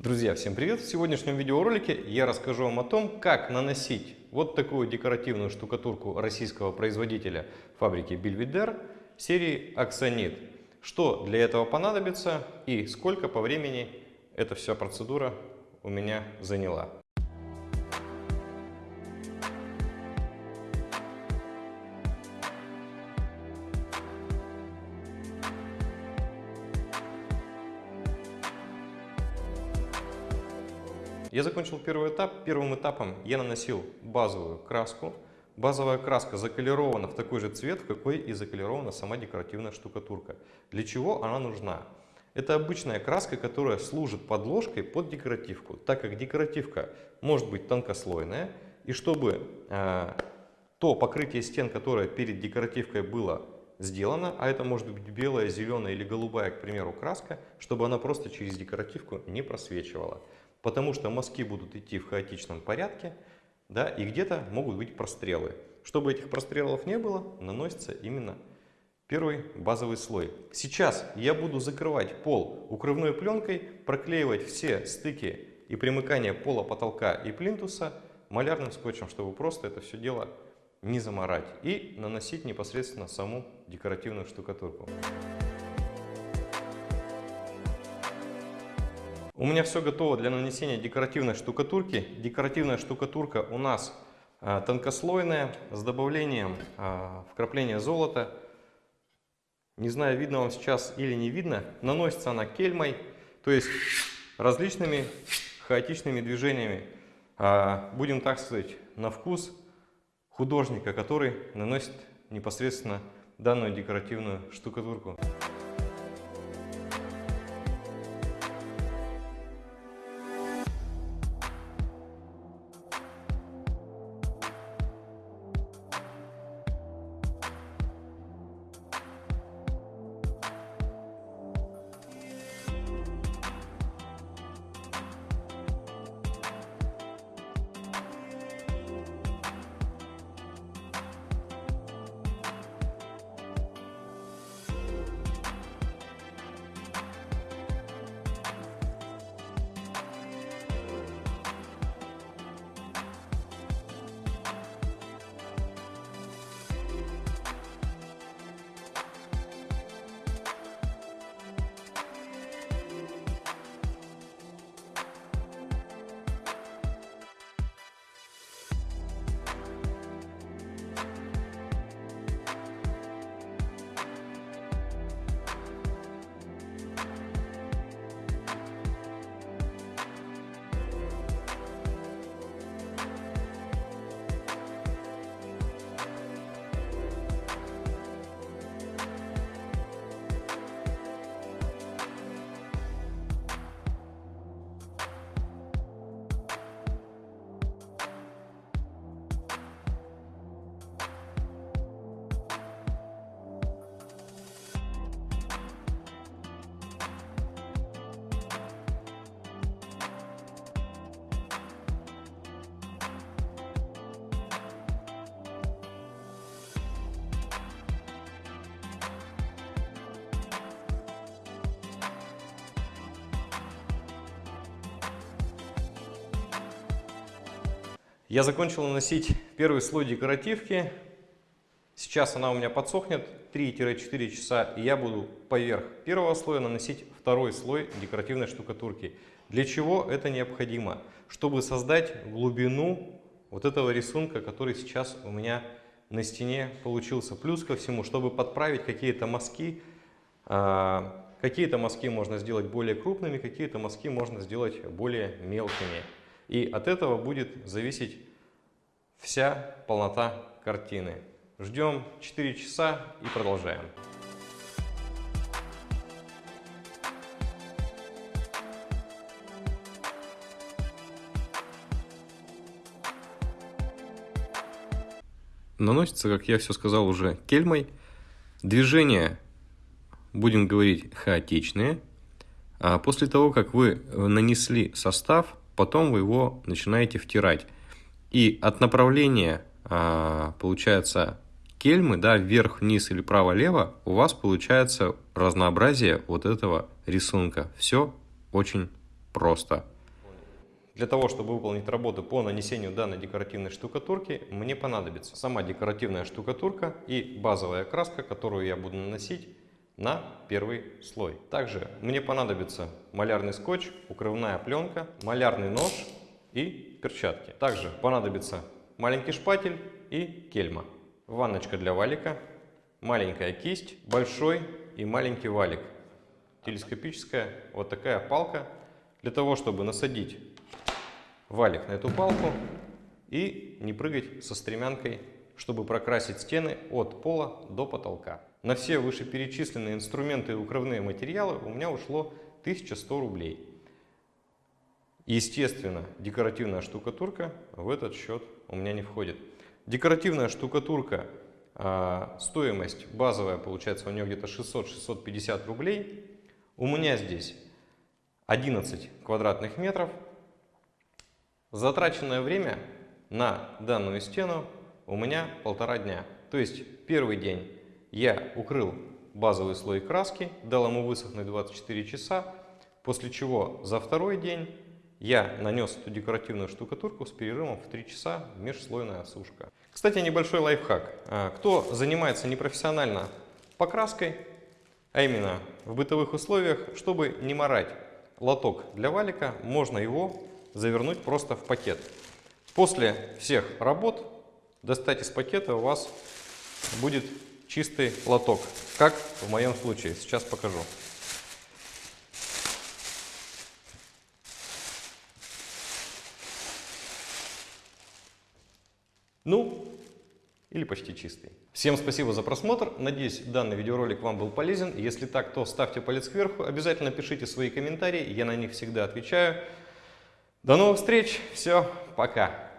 Друзья, всем привет! В сегодняшнем видеоролике я расскажу вам о том, как наносить вот такую декоративную штукатурку российского производителя фабрики Бельведер серии Аксонит. Что для этого понадобится и сколько по времени эта вся процедура у меня заняла. Я закончил первый этап. Первым этапом я наносил базовую краску. Базовая краска заколирована в такой же цвет, какой и заколирована сама декоративная штукатурка. Для чего она нужна? Это обычная краска, которая служит подложкой под декоративку, так как декоративка может быть тонкослойная, и чтобы э, то покрытие стен, которое перед декоративкой было сделано, а это может быть белая, зеленая или голубая, к примеру, краска, чтобы она просто через декоративку не просвечивала потому что мазки будут идти в хаотичном порядке, да, и где-то могут быть прострелы. Чтобы этих прострелов не было, наносится именно первый базовый слой. Сейчас я буду закрывать пол укрывной пленкой, проклеивать все стыки и примыкания пола, потолка и плинтуса малярным скотчем, чтобы просто это все дело не заморать и наносить непосредственно саму декоративную штукатурку. У меня все готово для нанесения декоративной штукатурки. Декоративная штукатурка у нас а, тонкослойная с добавлением а, вкрапления золота. Не знаю, видно вам сейчас или не видно. Наносится она кельмой, то есть различными хаотичными движениями. А, будем так сказать, на вкус художника, который наносит непосредственно данную декоративную штукатурку. Я закончил наносить первый слой декоративки. Сейчас она у меня подсохнет 3-4 часа, и я буду поверх первого слоя наносить второй слой декоративной штукатурки. Для чего это необходимо? Чтобы создать глубину вот этого рисунка, который сейчас у меня на стене получился. Плюс ко всему, чтобы подправить какие-то мазки, а, какие-то мазки можно сделать более крупными, какие-то мазки можно сделать более мелкими. И от этого будет зависеть вся полнота картины. Ждем 4 часа и продолжаем. Наносится, как я все сказал уже, кельмой. Движения, будем говорить, хаотичные. А после того, как вы нанесли состав, потом вы его начинаете втирать. И от направления, а, получается, кельмы, да, вверх, вниз или право-лево, у вас получается разнообразие вот этого рисунка. Все очень просто. Для того, чтобы выполнить работу по нанесению данной декоративной штукатурки, мне понадобится сама декоративная штукатурка и базовая краска, которую я буду наносить на первый слой. Также мне понадобится малярный скотч, укрывная пленка, малярный нож и перчатки. Также понадобится маленький шпатель и кельма. Ванночка для валика, маленькая кисть, большой и маленький валик. Телескопическая вот такая палка для того, чтобы насадить валик на эту палку и не прыгать со стремянкой, чтобы прокрасить стены от пола до потолка. На все вышеперечисленные инструменты и укрывные материалы у меня ушло 1100 рублей. Естественно, декоративная штукатурка в этот счет у меня не входит. Декоративная штукатурка, а, стоимость базовая, получается у нее где-то 600-650 рублей. У меня здесь 11 квадратных метров. Затраченное время на данную стену у меня полтора дня. То есть первый день я укрыл базовый слой краски, дал ему высохнуть 24 часа, после чего за второй день я нанес эту декоративную штукатурку с перерывом в 3 часа межслойная осушка. Кстати, небольшой лайфхак. А, кто занимается непрофессионально покраской, а именно в бытовых условиях, чтобы не морать лоток для валика, можно его завернуть просто в пакет. После всех работ достать из пакета у вас будет чистый лоток, как в моем случае. Сейчас покажу. Ну, или почти чистый. Всем спасибо за просмотр. Надеюсь, данный видеоролик вам был полезен. Если так, то ставьте палец кверху. Обязательно пишите свои комментарии. Я на них всегда отвечаю. До новых встреч. Все, пока.